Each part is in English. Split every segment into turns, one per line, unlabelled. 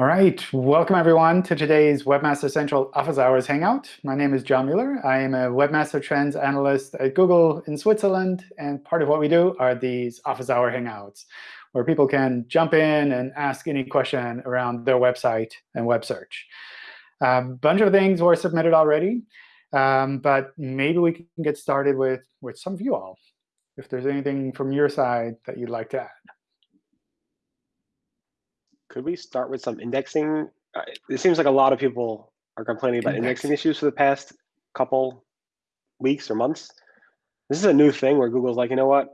All right, welcome everyone to today's Webmaster Central Office Hours Hangout. My name is John Mueller. I am a Webmaster Trends Analyst at Google in Switzerland. And part of what we do are these Office Hour Hangouts, where people can jump in and ask any question around their website and web search. A bunch of things were submitted already, um, but maybe we can get started with, with some of you all, if there's anything from your side that you'd like to add
could we start with some indexing? Uh, it seems like a lot of people are complaining about Index. indexing issues for the past couple weeks or months. This is a new thing where Google's like, you know what?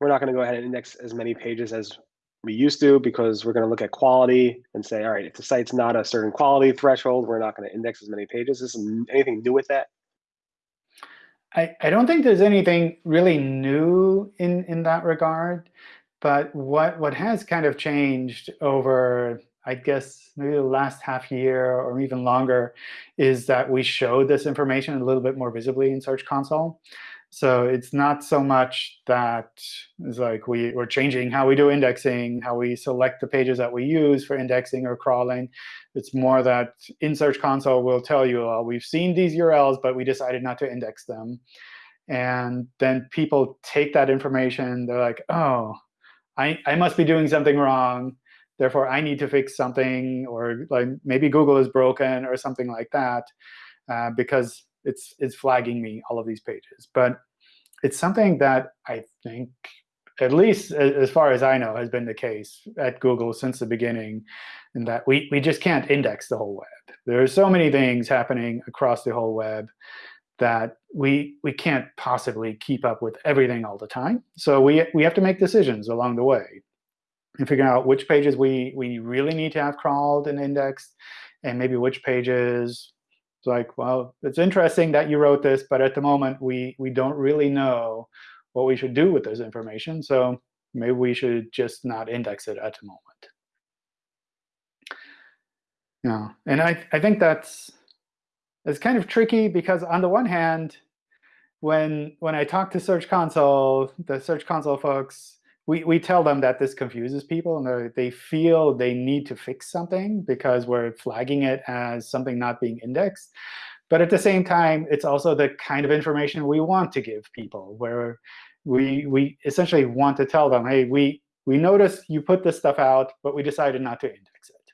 We're not going to go ahead and index as many pages as we used to because we're going to look at quality and say, all right, if the site's not a certain quality threshold, we're not going to index as many pages. Is anything new with that?
I, I don't think there's anything really new in, in that regard. But what, what has kind of changed over, I guess, maybe the last half year or even longer is that we show this information a little bit more visibly in Search Console. So it's not so much that it's like we, we're changing how we do indexing, how we select the pages that we use for indexing or crawling. It's more that in Search Console, we'll tell you, oh, we've seen these URLs, but we decided not to index them. And then people take that information. They're like, oh, I, I must be doing something wrong. Therefore, I need to fix something, or like maybe Google is broken or something like that, uh, because it's it's flagging me all of these pages. But it's something that I think, at least as far as I know, has been the case at Google since the beginning, in that we we just can't index the whole web. There are so many things happening across the whole web that we we can't possibly keep up with everything all the time. So we we have to make decisions along the way and figure out which pages we we really need to have crawled and indexed, and maybe which pages it's like, well, it's interesting that you wrote this, but at the moment we we don't really know what we should do with this information. So maybe we should just not index it at the moment. Yeah, and I I think that's it's kind of tricky because on the one hand, when when I talk to Search Console, the Search Console folks, we, we tell them that this confuses people and they feel they need to fix something because we're flagging it as something not being indexed. But at the same time, it's also the kind of information we want to give people, where we, we essentially want to tell them, hey, we, we noticed you put this stuff out, but we decided not to index it.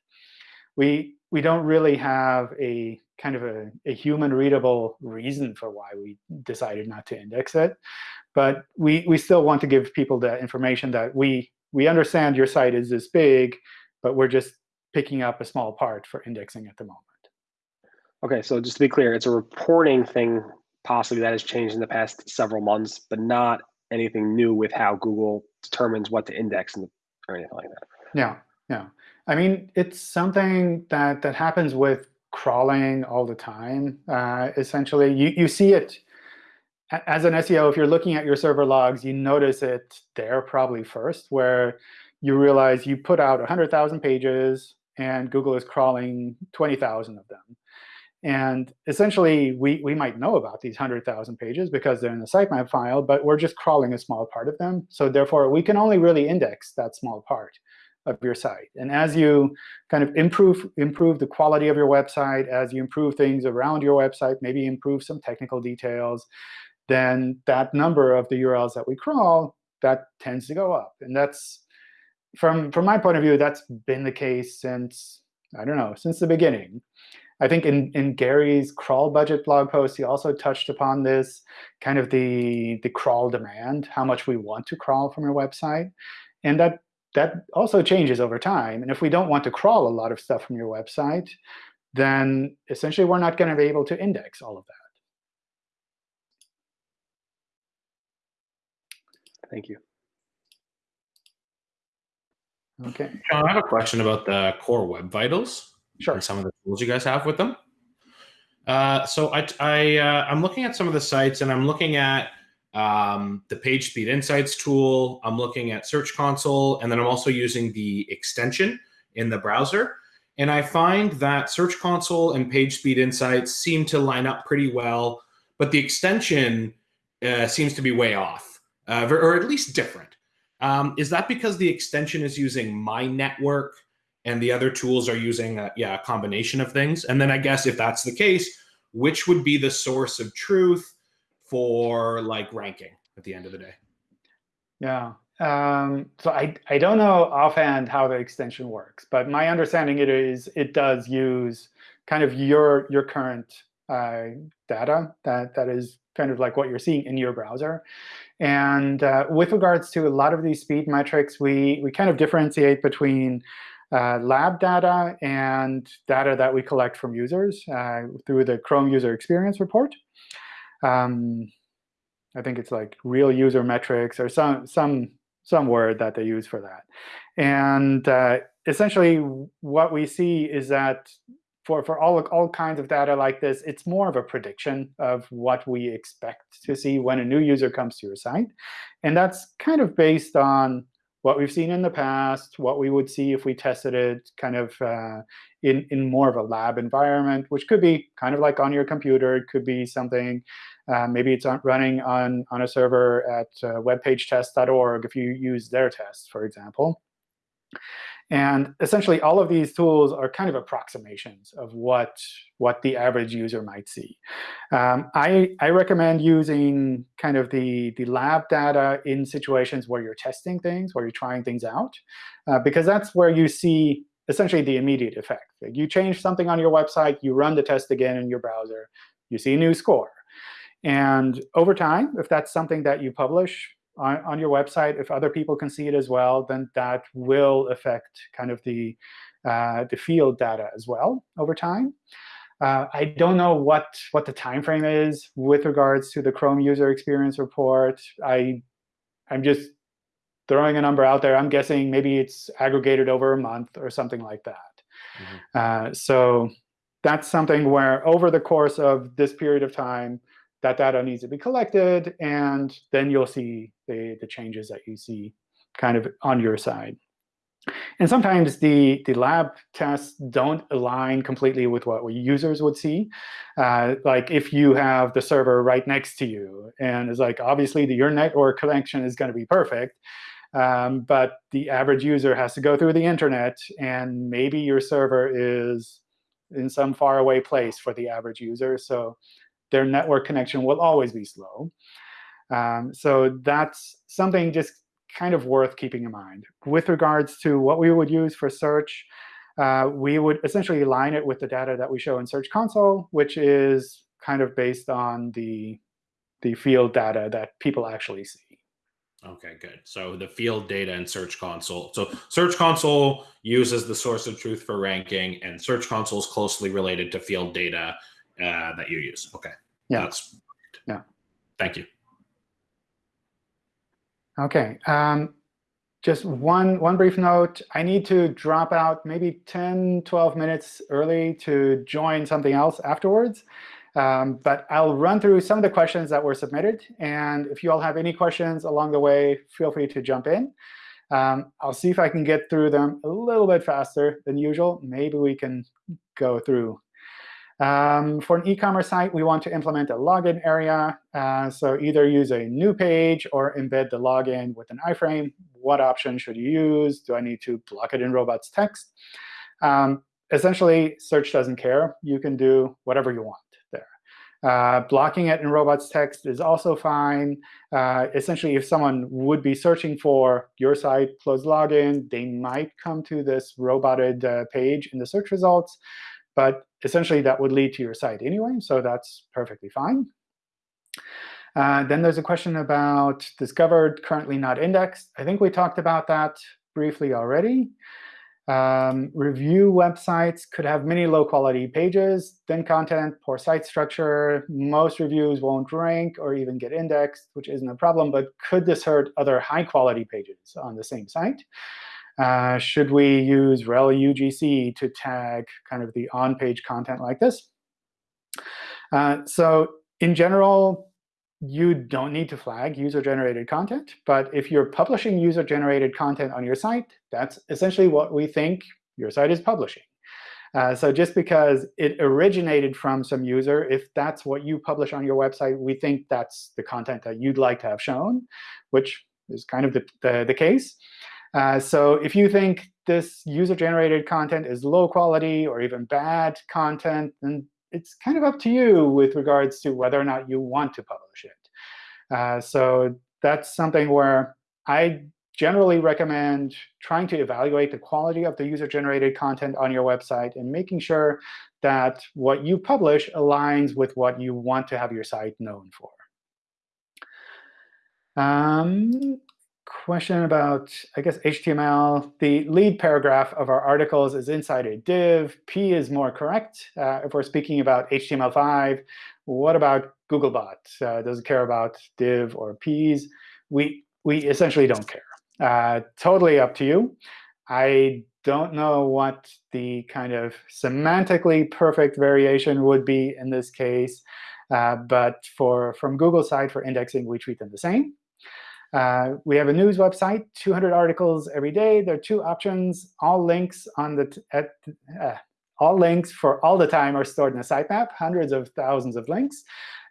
We, we don't really have a kind of a, a human readable reason for why we decided not to index it. But we, we still want to give people the information that we, we understand your site is this big, but we're just picking up a small part for indexing at the moment.
OK, so just to be clear, it's a reporting thing possibly that has changed in the past several months, but not anything new with how Google determines what to index or anything like that.
Yeah, yeah. I mean, it's something that, that happens with crawling all the time. Uh, essentially, you, you see it as an SEO, if you're looking at your server logs, you notice it there probably first, where you realize you put out 100,000 pages, and Google is crawling 20,000 of them. And essentially, we, we might know about these 100,000 pages because they're in the sitemap file, but we're just crawling a small part of them. So therefore, we can only really index that small part of your site. And as you kind of improve, improve the quality of your website, as you improve things around your website, maybe improve some technical details, then that number of the URLs that we crawl, that tends to go up. And that's, from, from my point of view, that's been the case since, I don't know, since the beginning. I think in, in Gary's crawl budget blog post, he also touched upon this, kind of the, the crawl demand, how much we want to crawl from your website. And that that also changes over time. And if we don't want to crawl a lot of stuff from your website, then essentially we're not going to be able to index all of that.
Thank you.
OK.
John, I have a question about the core web vitals.
Sure.
And some of the tools you guys have with them. Uh, so I, I, uh, I'm looking at some of the sites, and I'm looking at um, the PageSpeed Insights tool. I'm looking at Search Console, and then I'm also using the extension in the browser. And I find that Search Console and PageSpeed Insights seem to line up pretty well, but the extension uh, seems to be way off, uh, or at least different. Um, is that because the extension is using my network and the other tools are using a, yeah, a combination of things. And then I guess if that's the case, which would be the source of truth for like ranking at the end of the day?
Yeah. Um, so I, I don't know offhand how the extension works, but my understanding it is it does use kind of your your current uh, data that that is kind of like what you're seeing in your browser. And uh, with regards to a lot of these speed metrics, we we kind of differentiate between uh, lab data and data that we collect from users uh, through the Chrome User Experience Report. Um, I think it's like real user metrics or some some some word that they use for that. And uh, essentially, what we see is that for, for all, all kinds of data like this, it's more of a prediction of what we expect to see when a new user comes to your site. And that's kind of based on what we've seen in the past, what we would see if we tested it kind of uh, in, in more of a lab environment, which could be kind of like on your computer. It could be something, uh, maybe it's running on, on a server at uh, webpagetest.org if you use their tests, for example. And essentially, all of these tools are kind of approximations of what, what the average user might see. Um, I, I recommend using kind of the, the lab data in situations where you're testing things, where you're trying things out, uh, because that's where you see essentially the immediate effect. Like you change something on your website, you run the test again in your browser, you see a new score. And over time, if that's something that you publish, on, on your website, if other people can see it as well, then that will affect kind of the, uh, the field data as well over time. Uh, I don't know what, what the time frame is with regards to the Chrome User Experience Report. I, I'm just throwing a number out there. I'm guessing maybe it's aggregated over a month or something like that. Mm -hmm. uh, so that's something where over the course of this period of time, that data needs to be collected, and then you'll see the, the changes that you see kind of on your side. And sometimes the, the lab tests don't align completely with what users would see. Uh, like if you have the server right next to you, and it's like, obviously, the, your network connection is going to be perfect. Um, but the average user has to go through the internet, and maybe your server is in some faraway place for the average user. So their network connection will always be slow. Um, so that's something just kind of worth keeping in mind. With regards to what we would use for search, uh, we would essentially align it with the data that we show in Search Console, which is kind of based on the, the field data that people actually see.
OK, good. So the field data and Search Console. So Search Console uses the source of truth for ranking, and Search Console is closely related to field data uh, that you use. OK.
Yeah. That's yeah.
Thank you.
OK. Um, just one, one brief note. I need to drop out maybe 10, 12 minutes early to join something else afterwards. Um, but I'll run through some of the questions that were submitted. And if you all have any questions along the way, feel free to jump in. Um, I'll see if I can get through them a little bit faster than usual. Maybe we can go through um, for an e-commerce site, we want to implement a login area. Uh, so either use a new page or embed the login with an iframe. What option should you use? Do I need to block it in robots text? Um, essentially, search doesn't care. You can do whatever you want. Uh, blocking it in robots text is also fine. Uh, essentially, if someone would be searching for your site closed login, they might come to this roboted uh, page in the search results. But essentially, that would lead to your site anyway, so that's perfectly fine. Uh, then there's a question about discovered, currently not indexed. I think we talked about that briefly already. Um, review websites could have many low-quality pages, thin content, poor site structure. Most reviews won't rank or even get indexed, which isn't a problem. But could this hurt other high-quality pages on the same site? Uh, should we use rel UGC to tag kind of the on-page content like this? Uh, so in general, you don't need to flag user-generated content. But if you're publishing user-generated content on your site, that's essentially what we think your site is publishing. Uh, so just because it originated from some user, if that's what you publish on your website, we think that's the content that you'd like to have shown, which is kind of the, the, the case. Uh, so if you think this user-generated content is low quality or even bad content, then it's kind of up to you with regards to whether or not you want to publish it. Uh, so that's something where I generally recommend trying to evaluate the quality of the user-generated content on your website and making sure that what you publish aligns with what you want to have your site known for. Um, question about, I guess, HTML. The lead paragraph of our articles is inside a div. P is more correct. Uh, if we're speaking about HTML5, what about Googlebot? Uh, does it care about div or Ps? We, we essentially don't care. Uh, totally up to you. I don't know what the kind of semantically perfect variation would be in this case. Uh, but for from Google side for indexing, we treat them the same. Uh, we have a news website, 200 articles every day. There are two options. All links on the at, uh, all links for all the time are stored in a sitemap, hundreds of thousands of links.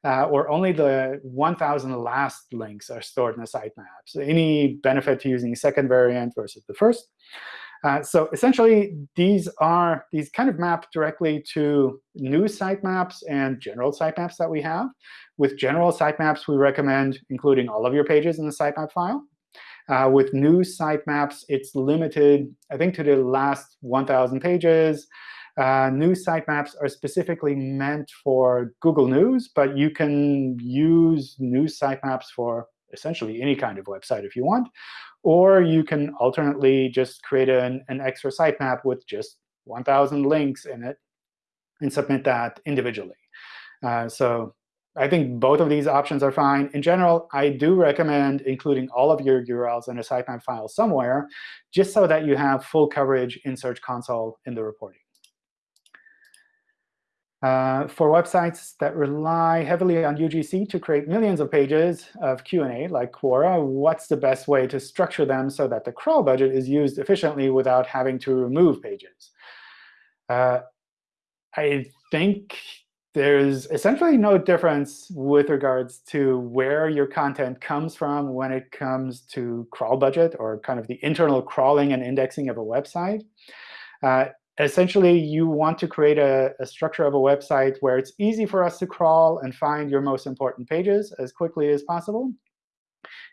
Uh, or only the 1,000 last links are stored in a sitemap. So any benefit to using second variant versus the first. Uh, so essentially, these are these kind of map directly to news sitemaps and general sitemaps that we have. With general sitemaps, we recommend including all of your pages in the sitemap file. Uh, with news sitemaps, it's limited, I think, to the last 1,000 pages. Uh, news sitemaps are specifically meant for Google News, but you can use news sitemaps for essentially any kind of website if you want. Or you can alternately just create an, an extra sitemap with just 1,000 links in it and submit that individually. Uh, so I think both of these options are fine. In general, I do recommend including all of your URLs in a sitemap file somewhere, just so that you have full coverage in Search Console in the reporting. Uh, for websites that rely heavily on UGC to create millions of pages of Q&A, like Quora, what's the best way to structure them so that the crawl budget is used efficiently without having to remove pages? Uh, I think there's essentially no difference with regards to where your content comes from when it comes to crawl budget or kind of the internal crawling and indexing of a website. Uh, essentially, you want to create a, a, structure of a website where it's easy for us to crawl and find your most important pages as quickly as possible,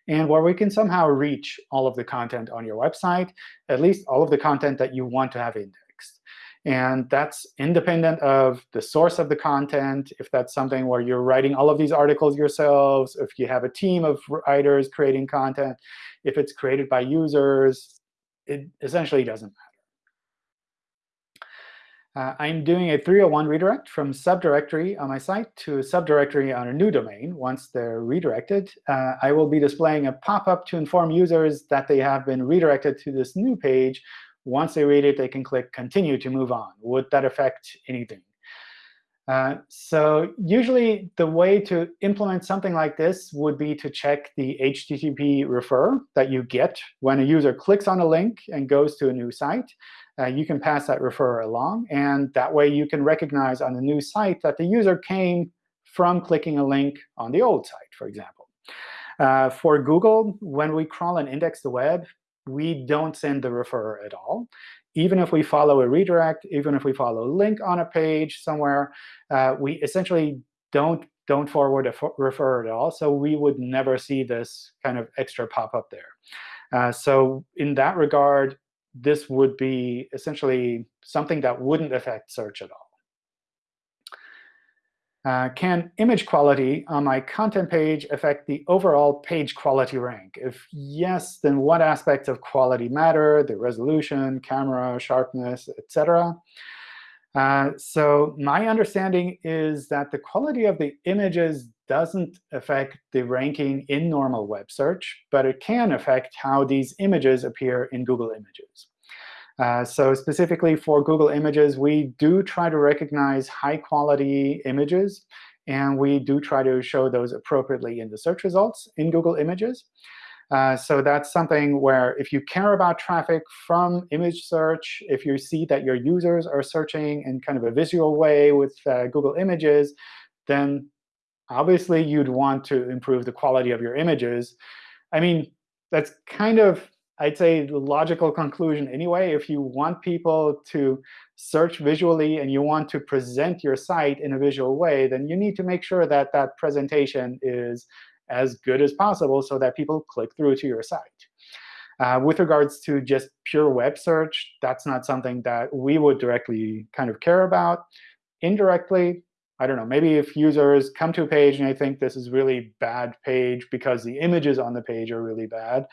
and where we can somehow reach all of the content on your website, at least all of the content that you want to have indexed. And that's independent of the source of the content, if that's something where you're writing all of these articles yourselves, if you have a team of writers creating content, if it's created by users, it essentially doesn't matter. Uh, I'm doing a 301 redirect from subdirectory on my site to subdirectory on a new domain. Once they're redirected, uh, I will be displaying a pop-up to inform users that they have been redirected to this new page. Once they read it, they can click Continue to move on. Would that affect anything? Uh, so usually, the way to implement something like this would be to check the HTTP refer that you get when a user clicks on a link and goes to a new site uh, you can pass that referrer along. And that way, you can recognize on the new site that the user came from clicking a link on the old site, for example. Uh, for Google, when we crawl and index the web, we don't send the referrer at all. Even if we follow a redirect, even if we follow a link on a page somewhere, uh, we essentially don't don't forward a referrer at all. So we would never see this kind of extra pop-up there. Uh, so in that regard, this would be essentially something that wouldn't affect search at all. Uh, can image quality on my content page affect the overall page quality rank? If yes, then what aspects of quality matter, the resolution, camera, sharpness, etc.? Uh, so my understanding is that the quality of the images doesn't affect the ranking in normal web search, but it can affect how these images appear in Google Images. Uh, so specifically for Google Images, we do try to recognize high-quality images, and we do try to show those appropriately in the search results in Google Images. Uh, so that's something where if you care about traffic from image search, if you see that your users are searching in kind of a visual way with uh, Google Images, then obviously you'd want to improve the quality of your images. I mean, that's kind of I'd say the logical conclusion anyway. If you want people to search visually and you want to present your site in a visual way, then you need to make sure that that presentation is as good as possible so that people click through to your site. Uh, with regards to just pure web search, that's not something that we would directly kind of care about. Indirectly, I don't know, maybe if users come to a page and they think this is really bad page because the images on the page are really bad,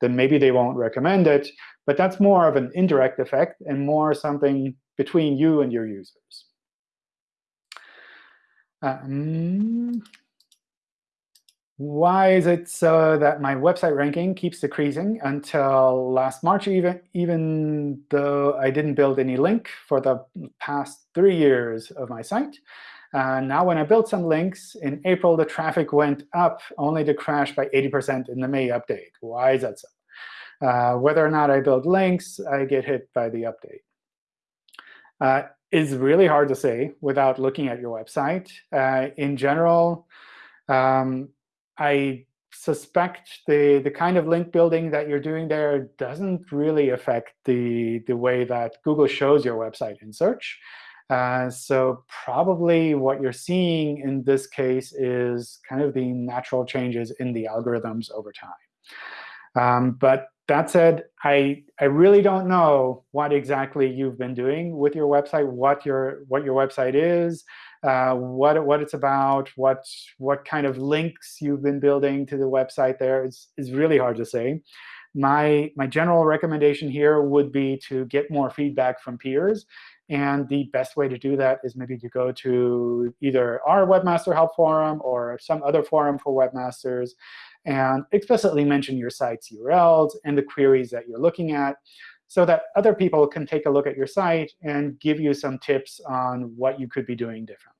then maybe they won't recommend it. But that's more of an indirect effect and more something between you and your users. Um, why is it so that my website ranking keeps decreasing until last March, even, even though I didn't build any link for the past three years of my site? Uh, now, when I built some links in April, the traffic went up, only to crash by 80% in the May update. Why is that so? Uh, whether or not I build links, I get hit by the update. Uh, it's really hard to say without looking at your website. Uh, in general, um, I suspect the, the kind of link building that you're doing there doesn't really affect the, the way that Google shows your website in search. Uh, so probably what you're seeing in this case is kind of the natural changes in the algorithms over time. Um, but that said, I, I really don't know what exactly you've been doing with your website, what your, what your website is, uh, what, what it's about, what, what kind of links you've been building to the website there is, is really hard to say. My, my general recommendation here would be to get more feedback from peers. And the best way to do that is maybe to go to either our Webmaster Help Forum or some other forum for webmasters and explicitly mention your site's URLs and the queries that you're looking at so that other people can take a look at your site and give you some tips on what you could be doing differently.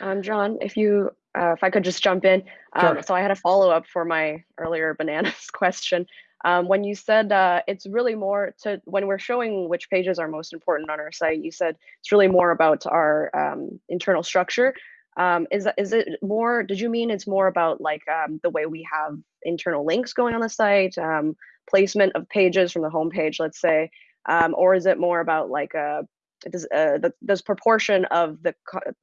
Um, John, if you, uh, if I could just jump in. Um,
Sure.
So I had a follow-up for my earlier bananas question. Um, when you said uh, it's really more to when we're showing which pages are most important on our site, you said it's really more about our um, internal structure. Um, is is it more? Did you mean it's more about like um, the way we have internal links going on the site, um, placement of pages from the homepage, let's say, um, or is it more about like uh, does uh, the this proportion of the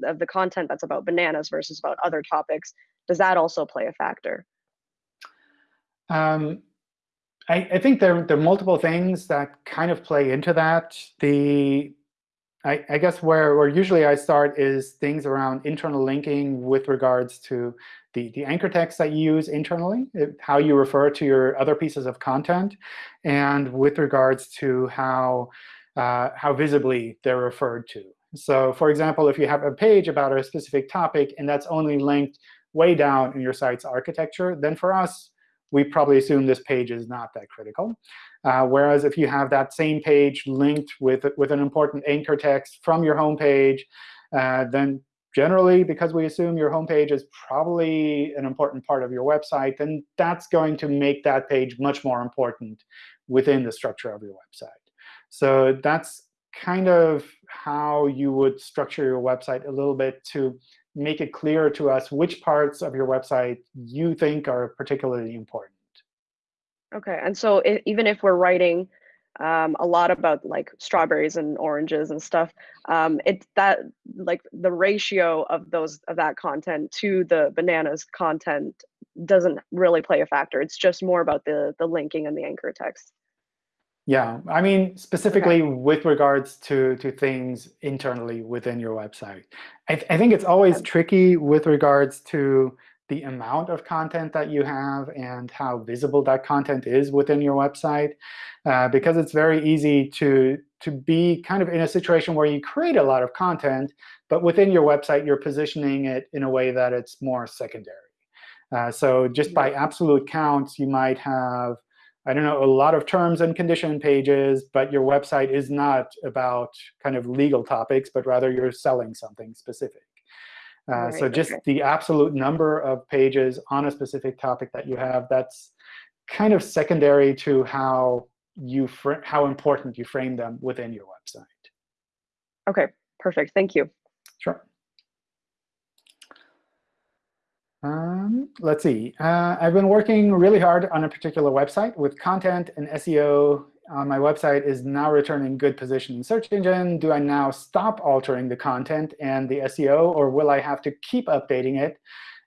of the content that's about bananas versus about other topics? Does that also play a factor?
Um, I, I think there, there are multiple things that kind of play into that. The I, I guess where, where usually I start is things around internal linking with regards to the, the anchor text that you use internally, how you refer to your other pieces of content, and with regards to how, uh, how visibly they're referred to. So for example, if you have a page about a specific topic and that's only linked way down in your site's architecture, then for us, we probably assume this page is not that critical. Uh, whereas if you have that same page linked with, with an important anchor text from your home page, uh, then generally, because we assume your home page is probably an important part of your website, then that's going to make that page much more important within the structure of your website. So that's kind of how you would structure your website a little bit to make it clear to us which parts of your website you think are particularly important.
Okay, and so even if we're writing um, a lot about like strawberries and oranges and stuff, um, it's that like the ratio of those of that content to the bananas content doesn't really play a factor. It's just more about the the linking and the anchor text.
Yeah, I mean, specifically with regards to, to things internally within your website. I, th I think it's always
Okay.
tricky with regards to the amount of content that you have and how visible that content is within your website, uh, because it's very easy to, to be kind of in a situation where you create a lot of content, but within your website, you're positioning it in a way that it's more secondary. Uh, so just by absolute counts, you might have I don't know, a lot of terms and condition pages, but your website is not about kind of legal topics, but rather you're selling something specific. Uh, so just
okay.
the absolute number of pages on a specific topic that you have, that's kind of secondary to how you how important you frame them within your website.
Okay, perfect. Thank you.
Sure. Um, let's see. Uh, I've been working really hard on a particular website with content and SEO on my website is now returning good position in search engine. Do I now stop altering the content and the SEO, or will I have to keep updating it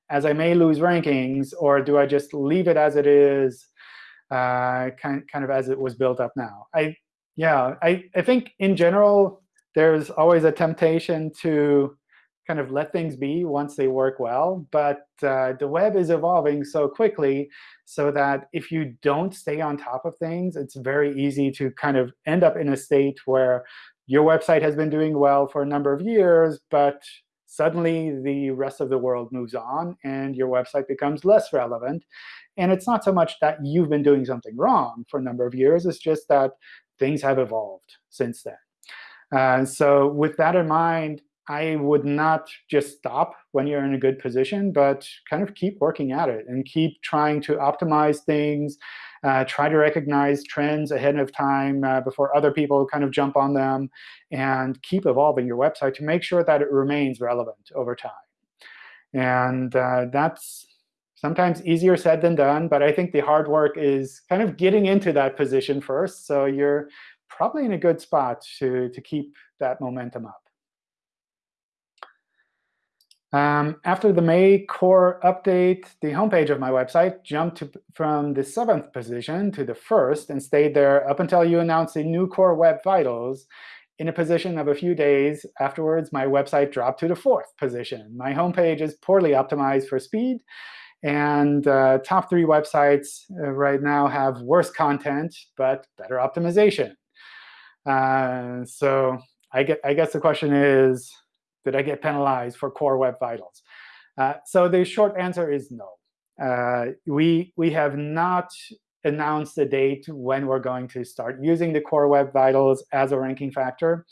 as I may lose rankings, or do I just leave it as it is, uh, kind, kind of as it was built up now? I, yeah, I, I think in general, there's always a temptation to kind of let things be once they work well. But uh, the web is evolving so quickly so that if you don't stay on top of things, it's very easy to kind of end up in a state where your website has been doing well for a number of years, but suddenly the rest of the world moves on, and your website becomes less relevant. And it's not so much that you've been doing something wrong for a number of years. It's just that things have evolved since then. Uh, so with that in mind, I would not just stop when you're in a good position, but kind of keep working at it and keep trying to optimize things, uh, try to recognize trends ahead of time uh, before other people kind of jump on them, and keep evolving your website to make sure that it remains relevant over time. And uh, that's sometimes easier said than done, but I think the hard work is kind of getting into that position first. So you're probably in a good spot to, to keep that momentum up. Um, after the May core update, the homepage of my website jumped to, from the seventh position to the first and stayed there up until you announced the new core web vitals. In a position of a few days afterwards, my website dropped to the fourth position. My homepage is poorly optimized for speed. And uh, top three websites uh, right now have worse content, but better optimization. Uh, so I, get, I guess the question is, did I get penalized for Core Web Vitals? Uh, so the short answer is no. Uh, we, we have not announced a date when we're going to start using the Core Web Vitals as a ranking factor.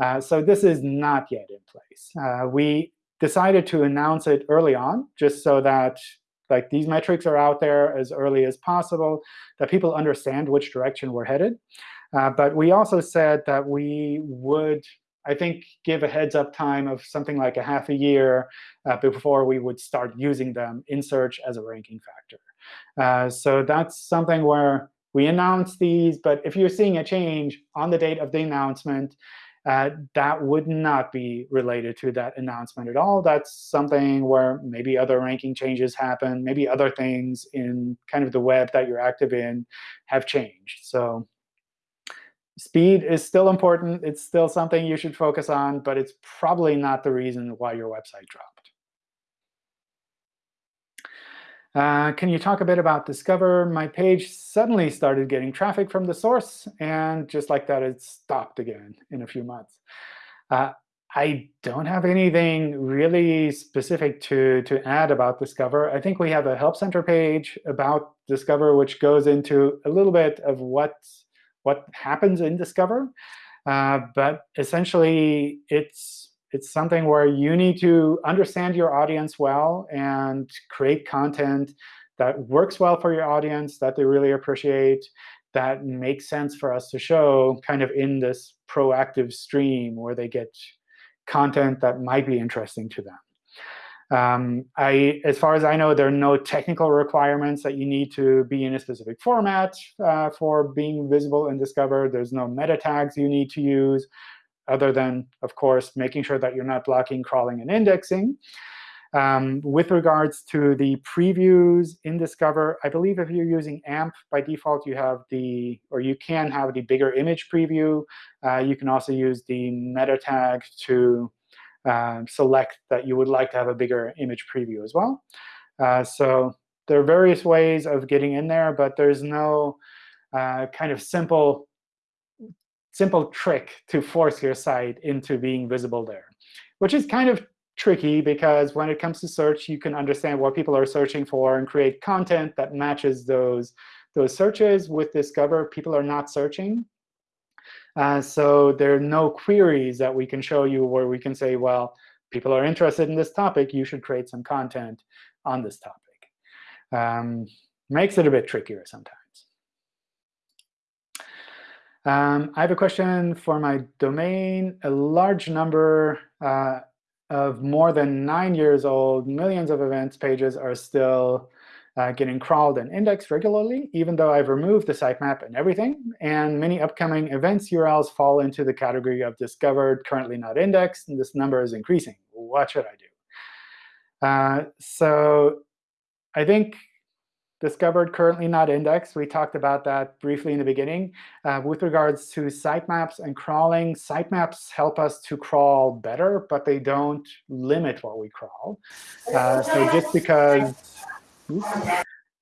Uh, so this is not yet in place. Uh, we decided to announce it early on, just so that like these metrics are out there as early as possible, that people understand which direction we're headed. Uh, but we also said that we would I think, give a heads up time of something like a half a year uh, before we would start using them in search as a ranking factor. Uh, so that's something where we announce these, but if you're seeing a change on the date of the announcement, uh, that would not be related to that announcement at all. That's something where maybe other ranking changes happen, maybe other things in kind of the web that you're active in have changed. So Speed is still important. It's still something you should focus on, but it's probably not the reason why your website dropped. Uh, can you talk a bit about Discover? My page suddenly started getting traffic from the source, and just like that, it stopped again in a few months. Uh, I don't have anything really specific to, to add about Discover. I think we have a Help Center page about Discover, which goes into a little bit of what's what happens in Discover. Uh, but essentially, it's it's something where you need to understand your audience well and create content that works well for your audience, that they really appreciate, that makes sense for us to show kind of in this proactive stream where they get content that might be interesting to them. Um, I, as far as I know, there are no technical requirements that you need to be in a specific format uh, for being visible and discovered. There's no meta tags you need to use, other than, of course, making sure that you're not blocking crawling and indexing. Um, with regards to the previews in Discover, I believe if you're using AMP, by default, you have the, or you can have the bigger image preview. Uh, you can also use the meta tag to um, select that you would like to have a bigger image preview as well. Uh, so there are various ways of getting in there, but there's no uh, kind of simple, simple trick to force your site into being visible there, which is kind of tricky because when it comes to search, you can understand what people are searching for and create content that matches those, those searches. With Discover, people are not searching. Uh, so there are no queries that we can show you where we can say, well, people are interested in this topic. You should create some content on this topic. Um, makes it a bit trickier sometimes. Um, I have a question for my domain. A large number, uh, of more than nine years old, millions of events pages are still uh, getting crawled and indexed regularly, even though I've removed the sitemap and everything. And many upcoming events URLs fall into the category of discovered, currently not indexed, and this number is increasing. What should I do? Uh, so I think discovered, currently not indexed. We talked about that briefly in the beginning. Uh, with regards to sitemaps and crawling, sitemaps help us to crawl better, but they don't limit what we crawl. Uh, so just because oops,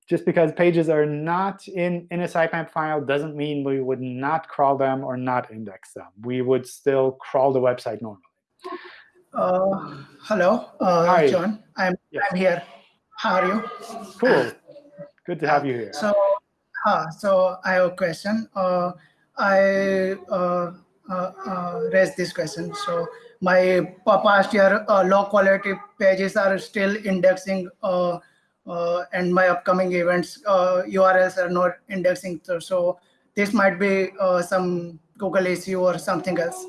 just because pages are not in, in a sitemap file doesn't mean we would not crawl them or not index them. We would still crawl the website normally.
Uh, hello, uh,
Hi.
John. I'm
Yes.
I'm here. How are you?
Cool. Good to have you here.
So, uh, so I have a question. Uh, I uh, uh, uh, raised this question. So my past year uh, low quality pages are still indexing, and my upcoming events uh, URLs are not indexing. So, so this might be uh, some Google issue or something else.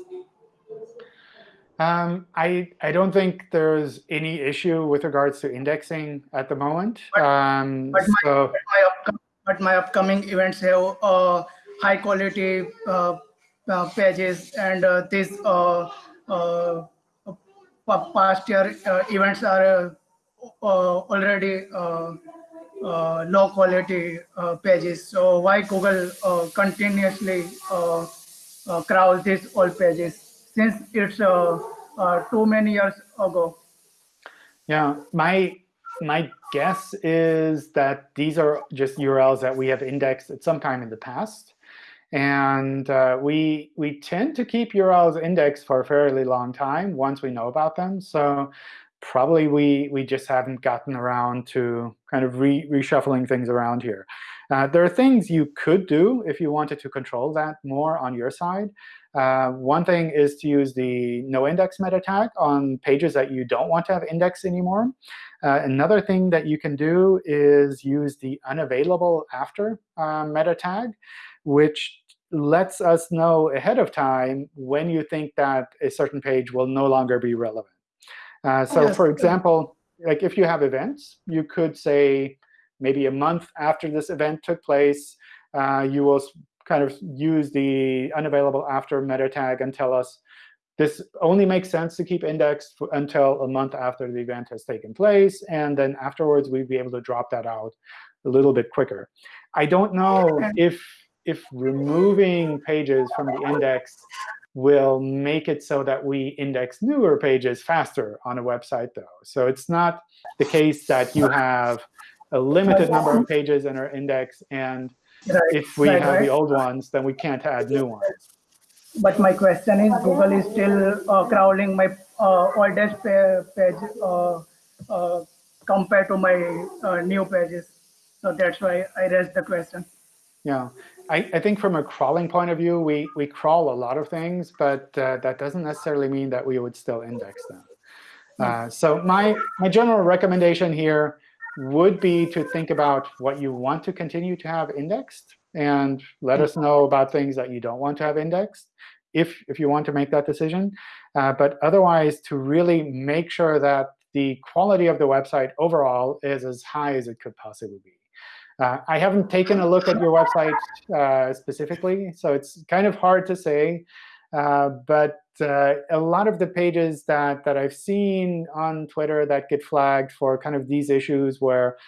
Um, I, I don't think there's any issue with regards to indexing at the moment.
But-
Um,
but my-
so
my upcoming, but my upcoming events have uh, high quality uh, uh, pages and uh, these uh, uh, past year uh, events are uh, uh, already uh, uh, low quality uh, pages. So why Google uh, continuously uh, uh, crawl these old pages since it's uh, uh, too many years ago?
Yeah, my my guess is that these are just URLs that we have indexed at some time in the past. And uh, we we tend to keep URLs indexed for a fairly long time once we know about them. So probably we we just haven't gotten around to kind of re reshuffling things around here. Uh, there are things you could do if you wanted to control that more on your side. Uh, one thing is to use the no index meta tag on pages that you don't want to have indexed anymore. Uh, another thing that you can do is use the unavailable after uh, meta tag, which lets us know ahead of time when you think that a certain page will no longer be relevant. Uh, so
yes,
for example, like if you have events, you could say maybe a month after this event took place, uh, you will kind of use the unavailable after meta tag and tell us this only makes sense to keep indexed until a month after the event has taken place. And then afterwards, we'd be able to drop that out a little bit quicker. I don't know if, if removing pages from the index will make it so that we index newer pages faster on a website, though. So it's not the case that you have a limited number of pages in our index, and if we have the old ones, then we can't add new ones.
But my question is, Google is still uh, crawling my uh, oldest pa- page uh, uh, compared to my uh, new pages. So that's why I raised the question.
Yeah, I, I think from a crawling point of view, we, we crawl a lot of things, but uh, that doesn't necessarily mean that we would still index them. Uh, so my, my general recommendation here would be to think about what you want to continue to have indexed and let us know about things that you don't want to have indexed if, if you want to make that decision. Uh, but otherwise, to really make sure that the quality of the website overall is as high as it could possibly be. Uh, I haven't taken a look at your website uh, specifically, so it's kind of hard to say. Uh, but uh, a lot of the pages that, that I've seen on Twitter that get flagged for kind of these issues where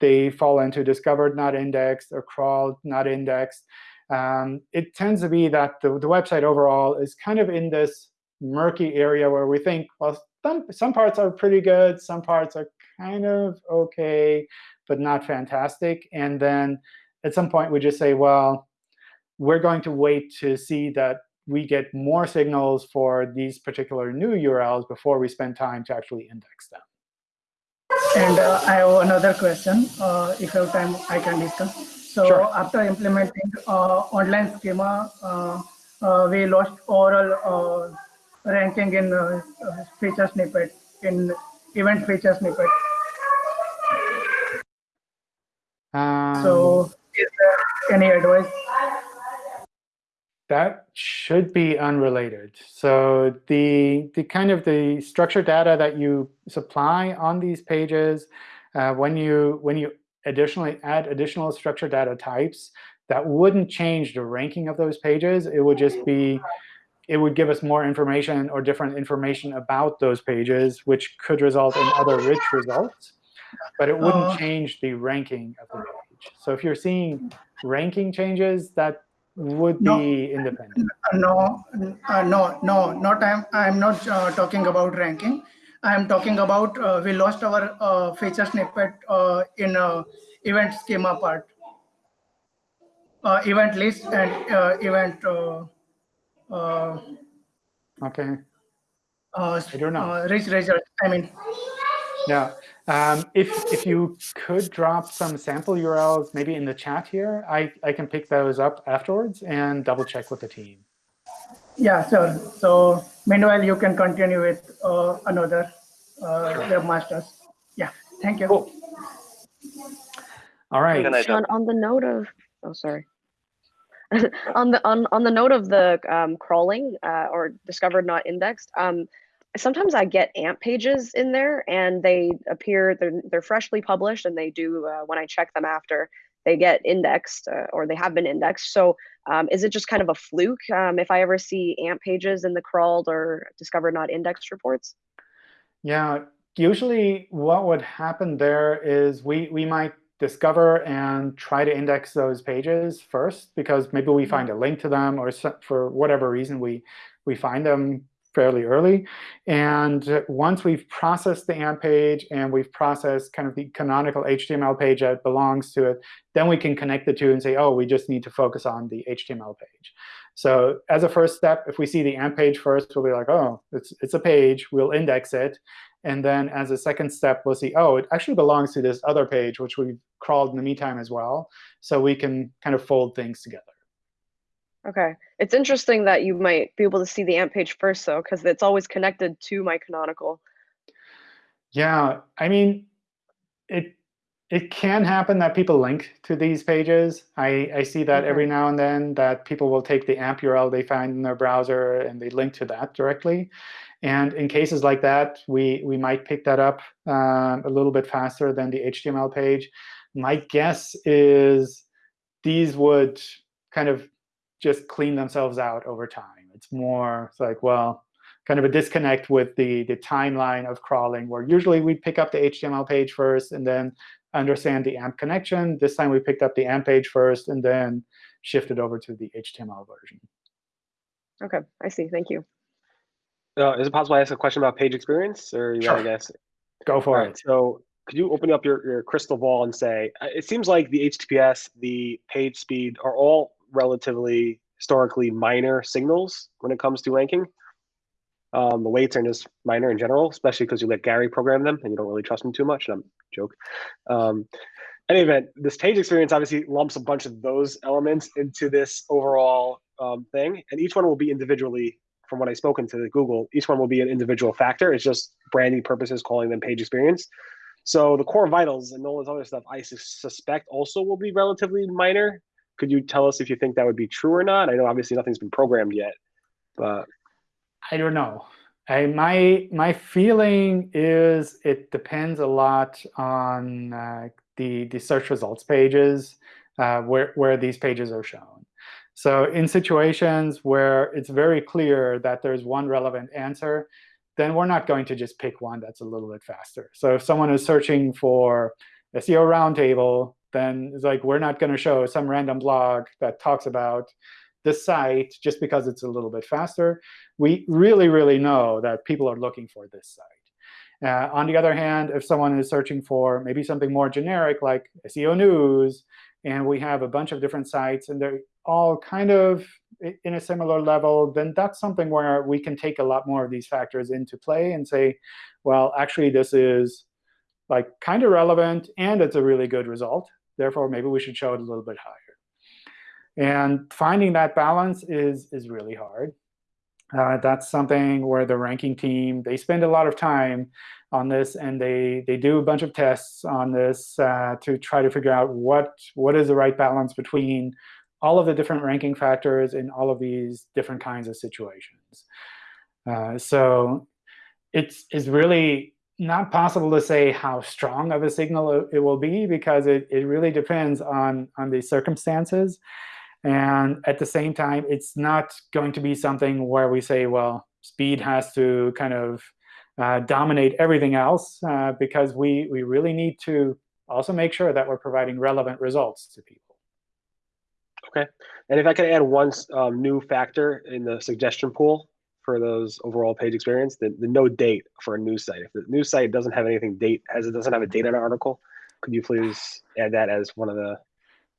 they fall into discovered not indexed or crawled not indexed, um, it tends to be that the, the website overall is kind of in this murky area where we think, well, some, some parts are pretty good, some parts are kind of OK, but not fantastic. And then at some point, we just say, well, we're going to wait to see that we get more signals for these particular new URLs before we spend time to actually index them.
And uh, I have another question. Uh, if you have time, I can discuss. So
Sure.
after implementing uh, online schema, uh, uh, we lost overall uh, ranking in feature snippet, in event feature snippet.
Um,
So is there any advice?
that should be unrelated. So the the kind of the structured data that you supply on these pages, uh, when you when you additionally add additional structured data types, that wouldn't change the ranking of those pages. It would just be it would give us more information or different information about those pages, which could result in other rich results. But it wouldn't
Uh,
change the ranking of the page. So if you're seeing ranking changes, that would
No.
be independent.
No, uh, no, no, not I'm, I'm not uh, talking about ranking. I'm talking about, uh, we lost our uh, feature snippet uh, in uh, event schema part. Uh, event list and uh, event, uh, uh,
OK.
uh,
I don't know.
rich result, I mean,
Yeah. Um, if if you could drop some sample URLs maybe in the chat here, I, I can pick those up afterwards and double check with the team.
yeah, sure. So meanwhile, you can continue with uh, another uh, webmasters. Yeah, thank you.
Cool. All right.
Can John,
on the note of, oh, sorry. on the on, on the note of the um, crawling uh, or discovered not indexed, um, sometimes I get AMP pages in there and they appear they're they're freshly published and they do uh, when I check them after they get indexed uh, or they have been indexed. So um, is it just kind of a fluke um, if I ever see AMP pages in the crawled or discovered not indexed reports?
Yeah, usually what would happen there is we, we might discover and try to index those pages first, because maybe we find a link to them, or for whatever reason we, we find them fairly early. And once we've processed the AMP page and we've processed kind of the canonical HTML page that belongs to it, then we can connect the two and say, oh, we just need to focus on the HTML page. So as a first step, if we see the AMP page first, we'll be like, oh, it's, it's a page. We'll index it. And then as a second step, we'll see, oh, it actually belongs to this other page, which we've crawled in the meantime as well. So we can kind of fold things together.
Okay. It's interesting that you might be able to see the AMP page first, though, because it's always connected to my canonical.
Yeah, I mean, it it can happen that people link to these pages. I, I see that
Okay.
every now and then that people will take the AMP URL they find in their browser and they link to that directly. And in cases like that, we, we might pick that up um, a little bit faster than the HTML page. My guess is these would kind of just clean themselves out over time. It's more it's like, well, kind of a disconnect with the, the timeline of crawling, where usually we pick up the HTML page first and then understand the AMP connection. This time we picked up the AMP page first and then shifted over to the HTML version.
Okay, I see. Thank you.
Uh, is it possible I ask a question about page experience, or you
Sure.
want to guess?
Go
All
for
right.
it.
So could you open up your, your crystal ball and say, uh, it seems like the HTTPS, the page speed are all relatively historically minor signals when it comes to ranking. Um, the weights are just minor in general, especially because you let Gary program them and you don't really trust him too much. And I'm joke. Um, any event, this page experience obviously lumps a bunch of those elements into this overall um, thing, and each one will be individually. From what I've spoken to Google, each one will be an individual factor. It's just branding purposes, calling them page experience. So the core vitals and all this other stuff, I sus- suspect also will be relatively minor. Could you tell us if you think that would be true or not? I know obviously nothing's been programmed yet, but
I don't know. I, my my feeling is it depends a lot on uh, the the search results pages uh, where where these pages are shown. So in situations where it's very clear that there's one relevant answer, then we're not going to just pick one that's a little bit faster. So if someone is searching for SEO roundtable, then it's like we're not going to show some random blog that talks about this site just because it's a little bit faster we really, really know that people are looking for this site. Uh, on the other hand, if someone is searching for maybe something more generic like SEO news, and we have a bunch of different sites, and they're all kind of in a similar level, then that's something where we can take a lot more of these factors into play and say, well, actually, this is like kind of relevant, and it's a really good result. Therefore, maybe we should show it a little bit higher. And finding that balance is, is really hard. Uh, that's something where the ranking team, they spend a lot of time on this, and they, they do a bunch of tests on this uh, to try to figure out what, what is the right balance between all of the different ranking factors in all of these different kinds of situations. Uh, so it's, it's really not possible to say how strong of a signal it, will be because it, it really depends on, on the circumstances. And at the same time, it's not going to be something where we say, well, speed has to kind of uh, dominate everything else uh, because we, we really need to also make sure that we're providing relevant results to people. OK.
And if I could add one um, new factor in the suggestion pool for those overall page experience, the, the no date for a news site. If the news site doesn't have anything date, as it doesn't have a date on an article, could you please add that as one of the,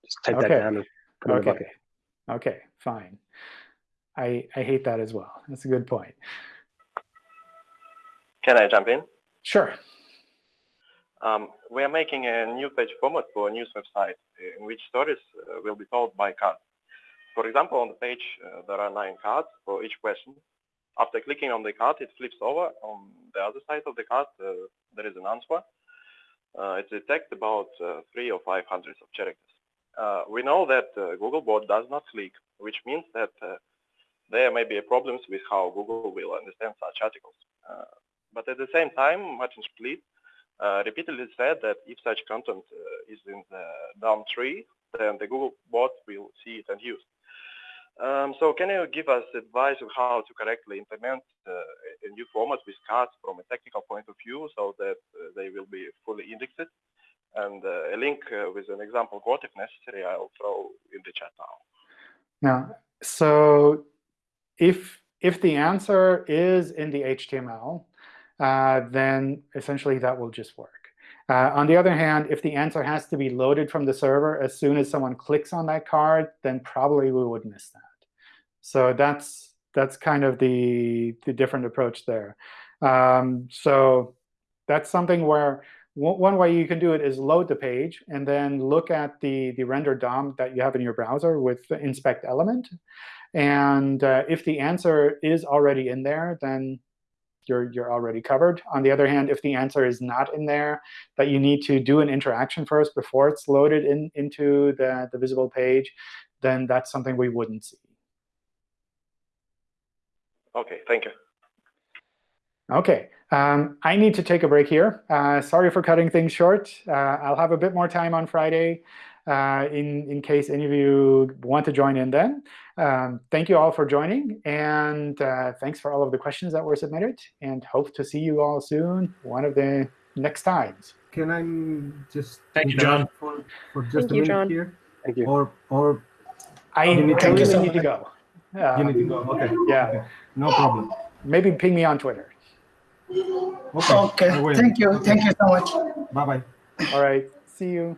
just type that down and put it in the
Okay.
bucket.
OK, fine. I, I hate that as well. That's a good point.
Can I jump in?
Sure.
Um, we are making a new page format for a news website in which stories uh, will be told by cards. For example, on the page, uh, there are nine cards for each question. After clicking on the card, it flips over. On the other side of the card, uh, there is an answer. Uh, it's a text about uh, three or five hundreds of characters. Uh, we know that uh, Googlebot does not click, which means that uh, there may be problems with how Google will understand such articles. But at the same time, Martin Splitt repeatedly said that if such content is in the DOM tree, then the Google bot will see it and use. Um, so can you give us advice on how to correctly implement uh, a new format with cards from a technical point of view so that uh, they will be fully indexed? And uh, a link uh, with an example code, if necessary, I'll throw in the chat now.
Now, so if if the answer is in the HTML, uh, then essentially that will just work. Uh, on the other hand, if the answer has to be loaded from the server as soon as someone clicks on that card, then probably we would miss that. So that's that's kind of the the different approach there. Um, so that's something where one way you can do it is load the page and then look at the the render DOM that you have in your browser with the inspect element. And uh, if the answer is already in there, then you're, you're already covered. On the other hand, if the answer is not in there, that you need to do an interaction first before it's loaded in, into the, the visible page, then that's something we wouldn't see.
Okay, thank you.
OK, um, I need to take a break here. Uh, sorry for cutting things short. Uh, I'll have a bit more time on Friday uh, in, in case any of you want to join in then. Um, thank you all for joining. And uh, thanks for all of the questions that were submitted. And hope to see you all soon, one of the next times.
Can I just
Thank you, John.
For, for just
Thank
a
you,
minute
John.
here?
Thank you.
Or or
I,
You need
I
to-
really
Thank you so
need to
much.
go.
you
Uh,
need to go? Okay.
yeah.
okay. No problem.
maybe ping me on Twitter.
Okay.
Okay, thank you,
Okay.
thank you so much.
Bye bye.
All right. See you.